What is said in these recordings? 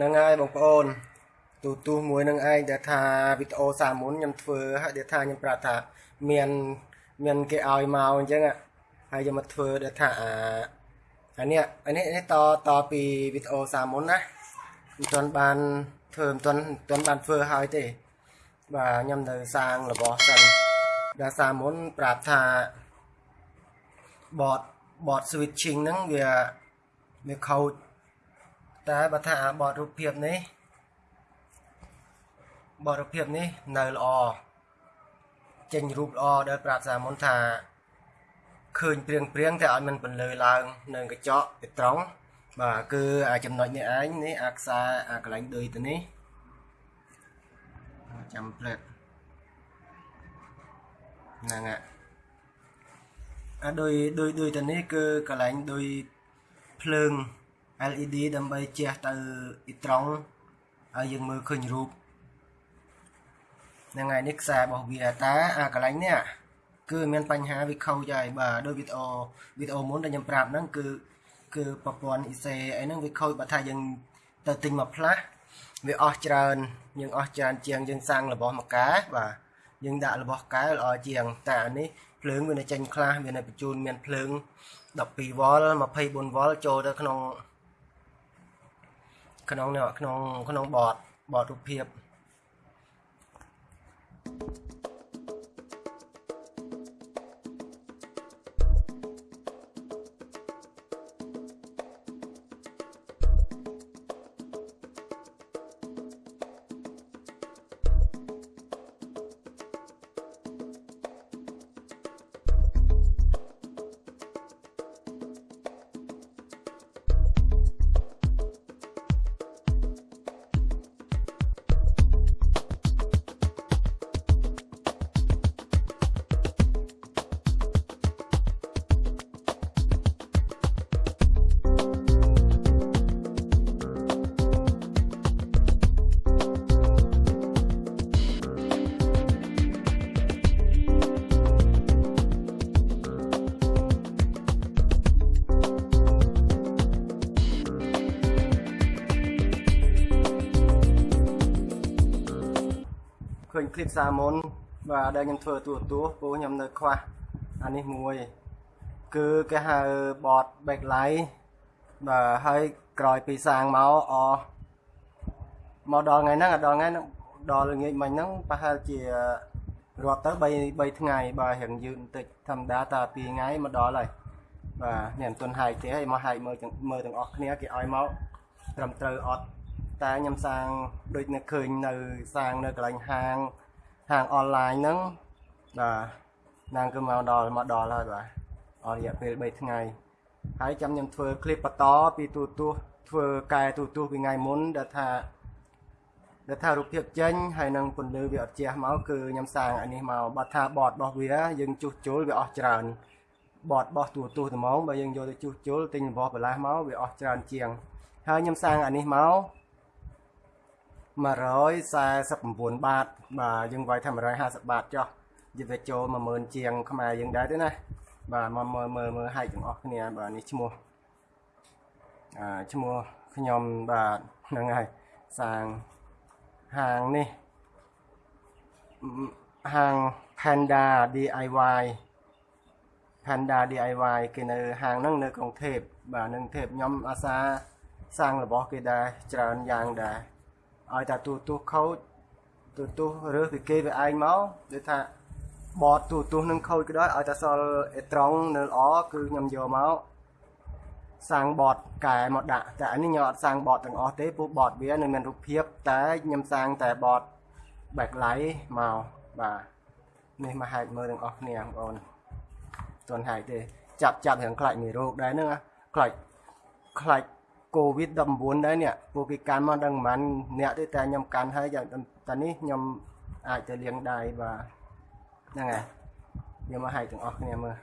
ហ្នឹងហើយបងប្អូនទូទូមួយនឹងឯងដែលថាវីដេអូសាមុនខ្ញុំធ្វើហើយដែលថាខ្ញុំប្រាប់ថាមានមានគេឲ្យមកអញ្ចឹងហើយខ្ញុំមកធ្វើដែលថាអាអានេះអានេះនេះតតពីវីដេអូសាមុនណាមិនទាន់បានធ្វើមិនទាន់មិនទាន់បានធ្វើហើយទេបាទខ្ញុំនៅសាងរបស់សិនដែលសាមុនប្រាប់ថាបតបត switching ហ្នឹងវាវាខូច តែបើថាអាបតរូបភាពនេះបទរូបភាពនេះនៅល្អចេញរូបល្អដែលប្រាប់សាមុនថាឃើញព្រៀងព្រៀងតែឲ្យมันបន្លឺឡើងនៅកញ្ចក់ទៅត្រង់បាទគឺអាចំណុចនេះឯងនេះអាខ្សែអាកន្លែងដូចទៅនេះចាំផ្លែតហ្នឹងអាដូចដូចដូចទៅនេះគឺកន្លែងដូចភ្លើង LED ដើម្បីជះទៅត្រង់ឲ្យយើងមើលឃើញរូបហ្នឹងហើយនេះខ្សែរបស់វាតែអាកន្លែងនេះគឺមានបញ្ហាវាខូចហើយបាទដូចវីដេអូវីដេអូមុនដែលខ្ញុំប្រាប់ហ្នឹងគឺគឺប្រព័ន្ធ IC អីហ្នឹងវាខូចបើថាយើងទៅទិញមកផ្លាស់វាអស់ច្រើនយើងអស់ច្រើនជាងយើងសាំងរបស់មកកែបាទយើងដាក់របស់កែល្អជាងតែអានេះភ្លើងវានៅចេញខ្លះវានៅបញ្ជូនមានភ្លើង12វ៉ុល24វ៉ុលចូលទៅក្នុង ក្នុងក្នុងក្នុងបតបតរូបភាព សិក្សាមុនបាទដែលខ្ញុំធ្វើទូទួពូខ្ញុំនៅខ្វះអានេះមួយគឺគេហៅ bot backlight បាទហើយក្រោយពីសាងមកអមកដល់ថ្ងៃហ្នឹងដល់ថ្ងៃហ្នឹងដល់ល្ងាចមិញហ្នឹងប្រហែលជារត់ទៅ3 3ថ្ងៃបាទរៀងយឺតបន្តិចធម្មតាតា2ថ្ងៃមកដល់ហើយបាទខ្ញុំមិនទាន់ហាយទេហើយមកហាយមើលមើលទាំងអស់គ្នាគេឲ្យមកត្រឹមត្រូវអត់តែខ្ញុំសាងដូចនៅឃើញនៅសាងនៅកន្លែងហាង ហាងអនឡាញហ្នឹងបាទនាងគឺមកដល់មកដល់ហើយបាទអស់រយៈពេល3ថ្ងៃហើយចាំខ្ញុំធ្វើคลิปបន្តពីទូទស្សន៍ធ្វើកែទូទស្សន៍ពីថ្ងៃមុនដែលថាដែលថារូបភាពចេញហើយនឹងពន្លឺវាអត់ជះមកគឺខ្ញុំសាងអានេះមកបើថាបតរបស់វាយើងជួសជុលវាអស់ច្រើនបតរបស់ទូទស្សន៍ត្មងបើយើងយកទៅជួសជុលទិញរបស់បន្លាស់មកវាអស់ច្រើនជាងហើយខ្ញុំសាងអានេះមក 149បាតបាទយើងវាយថា150បាតចុះយទៅចូល10000ជាងខ្មែរយើងដែរទេណាបាទមកមើលមើលមើលហែកទាំងអស់គ្នាបាទនេះឈ្មោះអាឈ្មោះខ្ញុំបាទហ្នឹងហើយសាងហាងនេះហាង Panda DIY Panda DIY គេនៅហាងហ្នឹងនៅក្រុងថេពបាទនឹងថេពខ្ញុំអាសាសាងរបស់គេដែរច្រើនយ៉ាងដែរ ឲ្យតែទូទូខូចទូទូរើសពីគេវាឯងមកដូចថាបតទូទូនឹងខូចក៏ដោយឲ្យតែសល់អេត្រង់នៅល្អគឺខ្ញុំយកមកសាងបតកែមកដាក់តែអានេះខ្ញុំអត់សាងបតទាំងអស់ទេព្រោះបតវានៅមានរូបភាពតែខ្ញុំសាងតែបត backlight មកបាទនេះមកហែកមើលទាំងអស់គ្នាបងប្អូនទាន់ហែកទេ ចាប់ចាប់រឿងខ្លាច់មេរោគដែរហ្នឹងខ្លាច់ខ្លាច់ COVID 19ដែរនេះពួកគេកាន់មកដឹងប្រហែលអ្នកទេតែខ្ញុំកាន់ហើយយ៉ាងតានេះខ្ញុំអាចទៅលាងដៃបាទហ្នឹងហើយខ្ញុំមកឲ្យទាំងអស់គ្នាមើល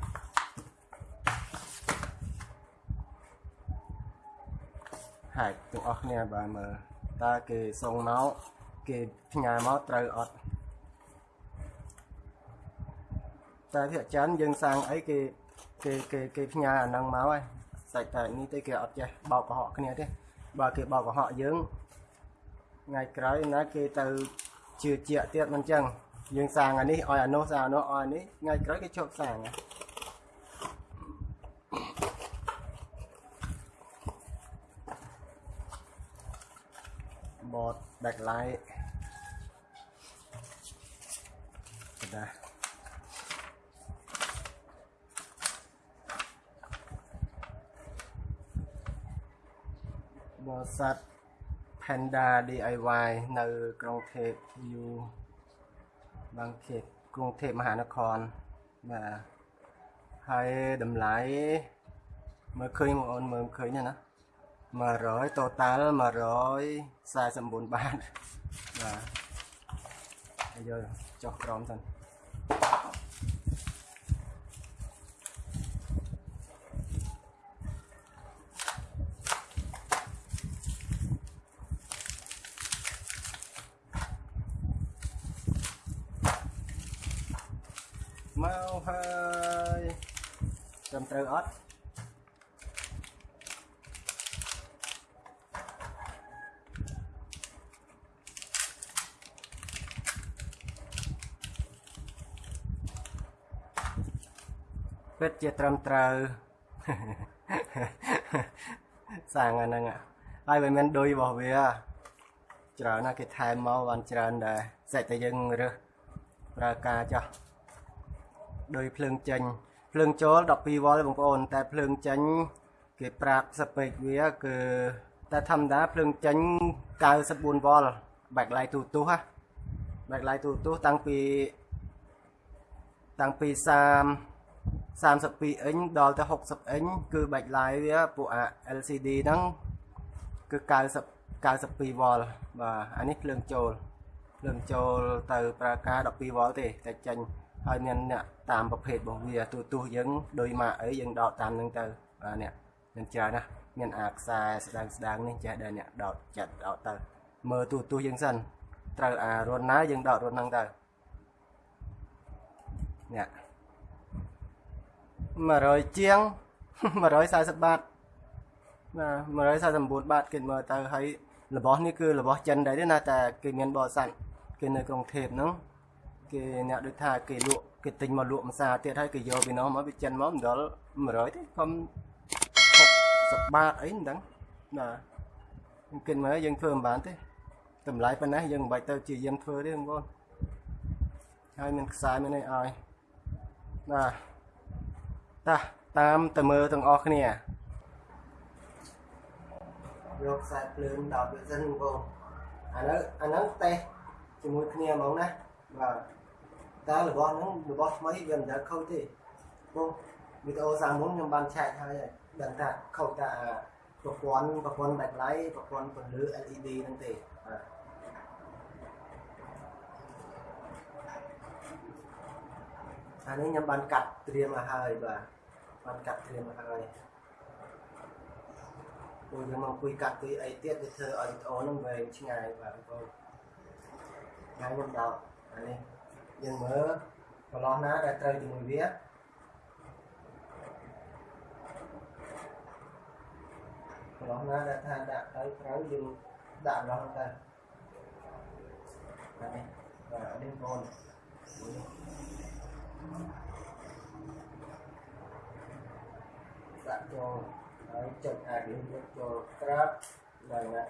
ហើយទាំងអស់គ្នាបាទមើលតើគេសុងមកគេផ្ញើមកត្រូវអត់តែភាគច្រើនយើងសាងអីគេគេគេគេផ្ញើអាហ្នឹងមកហើយ សាច់តែនេះទេគេអត់ចេះបោកកុហកគ្នាទេបើគេបោកកុហកយើងថ្ងៃក្រោយណាគេទៅជឿជាក់ទៀតមិនចឹងយើងសាងអានេះឲ្យអានោះសាងអានោះឲ្យអានេះថ្ងៃក្រោយគេជប់សាងណាបត backlight ណាប បរិស័ទ Panda DIY នៅក្រុងថេបយូបางខេតក្រុងថេបមហានគរបាទហើយតម្លៃមើលឃើញបងអូនមើលឃើញណា100 total 149បាតបាទយកចុះក្រោមសិន ពិតជាត្រឹមត្រូវសាងអាហ្នឹងហើយមិនមែនដុយរបស់វាច្រើនណាស់គេថែមមកបានច្រើនដែរសេចតែយើងរើសប្រើការចោះដោយភ្លើងចេញភ្លើងចូល12វ៉ុលបងប្អូន តែភ្លើងចេញគេប្រាប់ស្ពេកវាគឺតែធម្មតាភ្លើងចេញ94វ៉ុល backlight ទូទុះណា backlight ទូទុះតាំងពីតាំងពី30 32អ៊ិញដល់ទៅ60អ៊ិញគឺ backlight វាពួកអា LCD ហ្នឹងគឺ90 92វ៉ុលបាទអានេះភ្លើងចូលភ្លើងចូលទៅប្រើការ12វ៉ុលទេតែចេញហើយមានអ្នកតាមប្រភេទរបស់វាទូទស្សយើងដូចមកអីយើងដកតាមនឹងទៅបាទអ្នកមានច្រើនណាមានអាខ្សែស្ដាងស្ដាងនេះចេះដែរអ្នកដកចាត់ដកទៅមើលទូទស្សយើងសិនត្រូវអារនណាយើងដករនហ្នឹងទៅអ្នក 100ជាង140បាតបាទ149បាតគេមើលទៅហើយរបស់នេះគឺរបស់ចិនដែរទេណាតែគេមានបរិស័ទគេនៅក្រុងធៀបហ្នឹងគេអ្នកដូចថាគេលក់គេទិញមកលក់ម្សាទៀតហើយគេយកពីនោះមកវាចិនមកមិនដល់100ទេខ្ញុំ60បាតអីមិនដឹងបាទគេមើលយើងធ្វើមិនបានទេតម្លៃប៉ុណ្ណេះយើងមិនបាច់ទៅជាយាមធ្វើទេបងប្អូនហើយមានខ្សែមានអីឲ្យបាទ តាតាមទៅមើលទាំងអស់គ្នាយកខ្សែភ្លើងដោតវាសិនបងប្អូនអានោះអានោះតេសជាមួយគ្នាហ្មងណាបាទតើរបស់ហ្នឹងរបស់ថ្មីវាមិនដែលខូចទេព្រោះវីដេអូសាមុនខ្ញុំបានឆែកហើយដឹងថាខូចតែប្រព័ន្ធប្រព័ន្ធ backlight ប្រព័ន្ធពន្លឺ LED ហ្នឹងទេបាទអានេះខ្ញុំបានកាត់ត្រៀមមកហើយបាទ បានកាត់ត្រៀមមកហើយពួកយើងមកคุยកាត់ពីអីទៀតវាធ្វើឲ្យវីដេអូហ្នឹងវែងឆ្ងាយបាទបងប្អូនថ្ងៃខ្ញុំដល់អានេះយើងមើលកន្លោះណាដែលត្រូវជាមួយវាកន្លោះណាដែលថាដាក់ទៅត្រូវយើងដាក់កន្លោះទៅបាទនេះបាទនេះបងដាក់ ចូលហើយចុចអាចយើងយកចូលក្រាបដល់ណា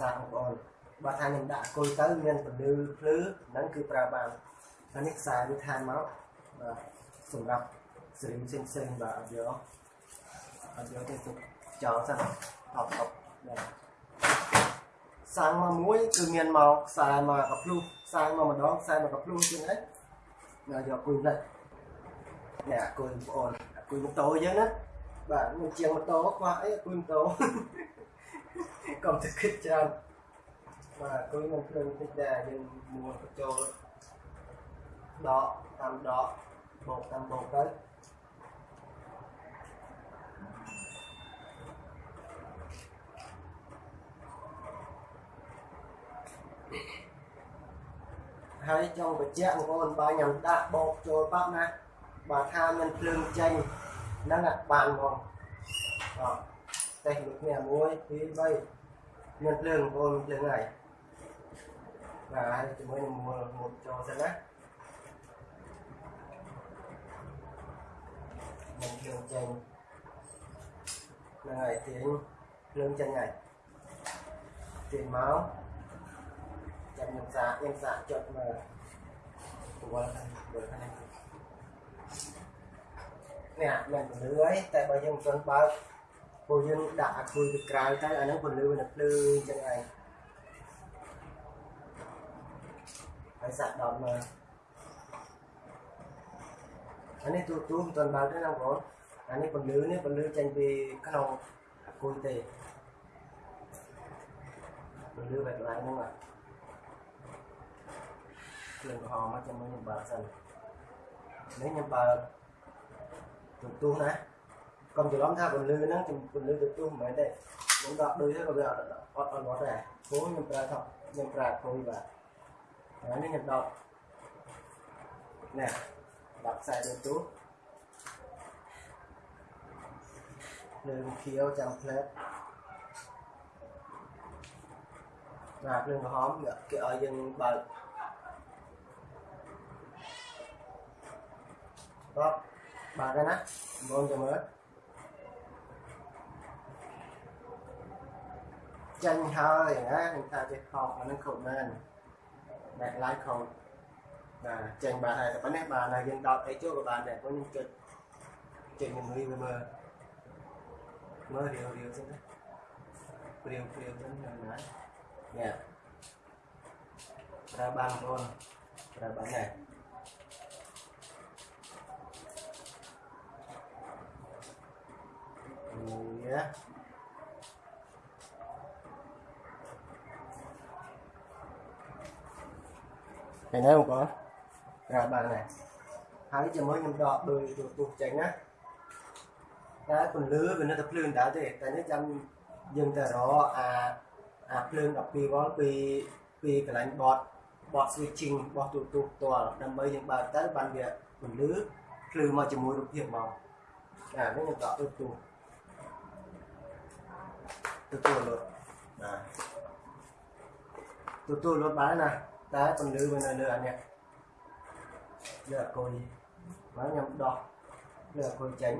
សាបងប្អូនបើថាខ្ញុំដាក់គុយទៅមានពន្លឺភ្លឺហ្នឹងគឺប្រើបានហើយនេះខ្សែវាថែមមកបាទសម្រាប់សេរីផ្សេងផ្សេងបាទអត់យកអត់យកទេទុកចោលសិនថប់ថប់បាទសាំងមកមួយគឺមានមកខ្សែមកកភ្លុះសាំងមកម្ដងខ្សែមកកភ្លុះជាងហ្នឹងណាយកគុយនេះនេះអាគុយបងប្អូនអាគុយម៉ូតូយើងណា បាទមានជាងម៉ូតូខ្វះអីអាគុយម៉ូតូកុំទៅគិតច្រើនបាទគួយមកភ្លើងតិចដែរយើងមួនបញ្ចូលដកតាមដកបោកតាមបោកទៅហើយចង់បញ្ជាក់បងប្អូនបើខ្ញុំដាក់បោកចូលបាប់ណាបើថាមានភ្លើងចេញ ហ្នឹងបានហ្មងអត់តែមួយគ្នា1 2 3មានភ្លើងបងប្អូនភ្លើងហើយបាទហើយជាមួយនឹងមួលមុតចូលសិនណានឹងភ្លើងចេញហ្នឹងហើយទាញភ្លើងចេញហើយទាញមកចាំខ្ញុំសាកខ្ញុំសាកចុចមើលវល់ខាងវល់ខាងនេះ នេះមិនពលឺហើយតែបើយើងមិនទាន់បើកពួកយើងដាក់អាគុយទៅក្រៅទៅអាហ្នឹងពលឺវានៅភ្លឺអញ្ចឹងឯងហើយសាក់ដល់មើលអានេះទូទូមិនទាន់បើកទេណាបងប្អូនអានេះពលឺនេះពលឺចេញពីក្នុងអាគុយទេពលឺបែបឡើងហ្នឹងបាទគ្រឿងក្រហមមកចាំមើលខ្ញុំបើកសិននេះខ្ញុំបើក ទូទូណាកុំច្រឡំថាពន្លឺហ្នឹងពន្លឺទូទូមិនមែនទេខ្ញុំដកដូចទៅក៏វាអត់អត់អត់វត្តដែរព្រោះខ្ញុំប្រើថប់ខ្ញុំប្រើគួយបាទហើយនេះខ្ញុំដកនេះដកខ្សែទូទូលើខៀវចាំផ្លែតបាទភ្លើងក្រហមគេឲ្យយើងបើកបាទ បាទណាបងចាំមើលចាញ់ហើយណាខ្ញុំថាចេះខកអានឹងគ្រប់មែនបែកឡាយខកបាទចាញ់បាទហើយតែប៉ុណ្ណេះបាទហើយយើងដោតអីចូលក៏បានដែរព្រោះខ្ញុំចុចចុចខ្ញុំរីវាមើលមើលរាវរាវចឹងណាព្រាវព្រាវចឹងណានេះប្រើបានបងប្រើបានដែរនេះឃើញទេបងប្អូនប្រើបានដែរហើយជាមួយខ្ញុំដកដោ យទូទុះចេញណាតែពន្លឺវានៅតែភ្លើងដែរទេតែនេះចាំយើងទៅរកអាអាភ្លើង12វ៉ុលពីពីកន្លែងបតបត switching របស់ទូទុះផ្ទាល់ដើម្បីយើងបើកទៅបានវាពន្លឺភ្លឺមកជាមួយរូបភាពមកអានេះខ្ញុំដកទូទុះ ទទួលលុតបាទទទួលលុតបានណាតែពន្លឺវានៅលើអានេះលើអគុយមកខ្ញុំដោះលើអគុយចេញ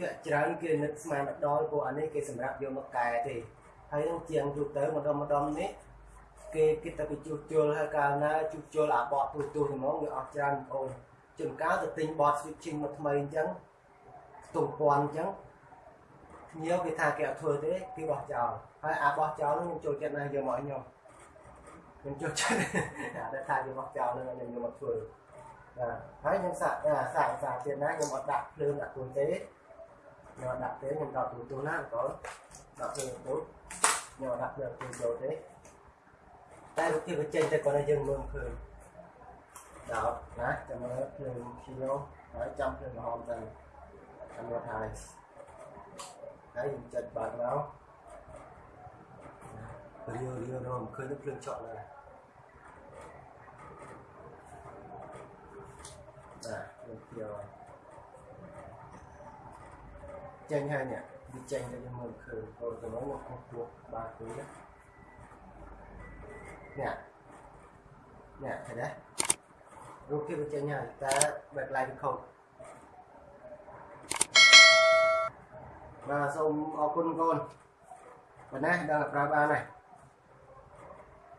ឃើញទេអានេះវាជួយយើងបានជាងដែលគេជាងទូទៅភាគច្រើនគេនឹកស្មានដល់ពួកអានេះគេសម្រាប់យកមកកែទេហើយនឹងជាងទូទៅម្ដុំម្ដុំនេះគេគិតតែពីជួសជុលហើយកាលណាជួសជុលអាបតទូទូហ្មងវាអស់ច្រើនបងជួនកាលទៅទិញបត switching មកថ្មីអញ្ចឹងខ្ទង់ពាន់អញ្ចឹងញៀវគេថាគេអត់ធ្វើទេគេបោះចោលហើយអាបោះចោលនោះខ្ញុំចូលចិត្តណាស់យកមកឲ្យខ្ញុំខ្ញុំចូលចិត្តតែថាយកបោះចោលនឹងខ្ញុំយកមកធ្វើបាទហើយខ្ញុំសាក់សាក់សាក់ទៀតណាខ្ញុំអត់ដាក់ភ្លើងដាក់គួយទេខ្ញុំដាក់ទេខ្ញុំដកទូទូណាបងដកទូទូខ្ញុំដាក់ភ្លើងទូ ចូលទេតែរូបភាពវាចេញតែគាត់ឲ្យយើងមើលឃើញដោតណាចាំមើលភ្លើងខៀវហើយចាំភ្លើងក្រហមទៅចាំមើលហើយហើយយើងចិត្តបើកមករៀលរៀលរមឃើញភ្លើង ចក់ណាបាទយើងខៀវហើយចេញហើយនេះវាចេញទៅយើងមើលឃើញព្រោះទៅមកខ្ញុំគោះបាទគួយនេះនេះនេះឃើញទេរូបភាពវាចេញហើយតែ backlight វាខុសបាទសូមអរគុណកូនប៉ុណ្ណាដល់ប្រើបានហើយ